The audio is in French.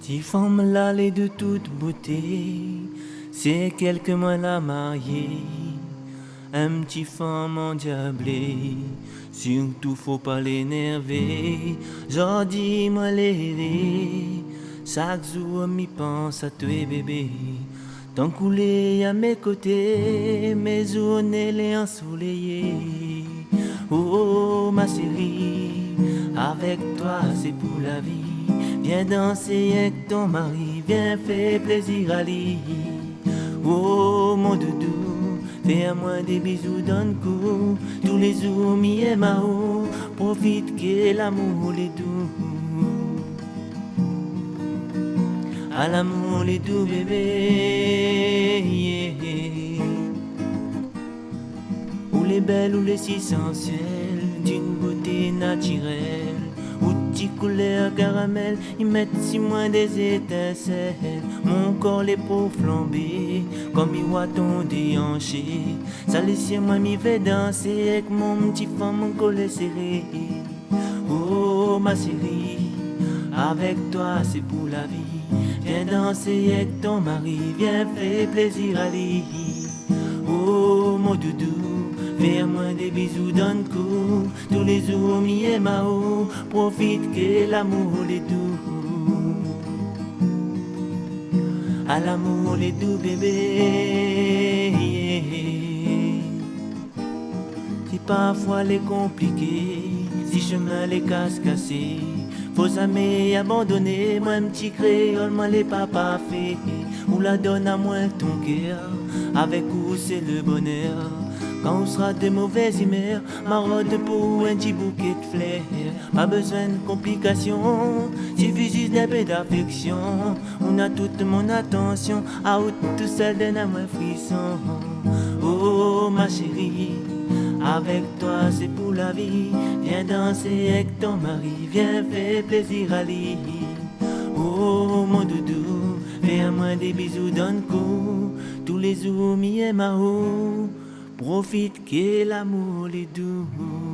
Petite femme là, de toute beauté, c'est quelques mois la mariée. Un petit femme endiablé, surtout faut pas l'énerver. J'en dis moi les chaque jour m'y pense à toi bébé. Tant coulé à mes côtés, mes journées les ensoleillées. Oh ma chérie, avec toi c'est pour la vie. Viens danser avec ton mari, viens faire plaisir à lui. Oh mon doudou, fais à moi des bisous dans le cou. Tous les jours, mi et mao, profite que l'amour est doux. À l'amour les doux bébé. Ou les belles ou les si sensuelles, d'une beauté naturelle couleur caramel, ils mettent si moins des étincelles. Mon corps les peaux flambées, comme ils ton déhanché. Ça laisse moi m'y fait danser avec mon petit femme, mon collet serré. Oh ma chérie, avec toi c'est pour la vie. Viens danser avec ton mari, viens faire plaisir à lui. Oh mon doudou. Fais-moi des bisous d'un coup, tous les jours, mi et mao, profite que l'amour est doux. À l'amour les doux bébé. Si parfois les compliqué, si chemin les casse cassés, faut amis abandonner, moi un petit créole, moi les papas fait, ou la donne à moi ton cœur, avec où c'est le bonheur. Quand on sera de mauvaises humeurs, marotte pour un petit bouquet de fleurs. Pas besoin de complications, suffit juste d'un peu d'affection. On a toute mon attention, à haute tout seul d'un amour frisson. Oh ma chérie, avec toi c'est pour la vie. Viens danser avec ton mari, viens faire plaisir à lui. Oh mon doudou, fais à moi des bisous dans le cou. Tous les jours, mi et ma Profite que l'amour est doux.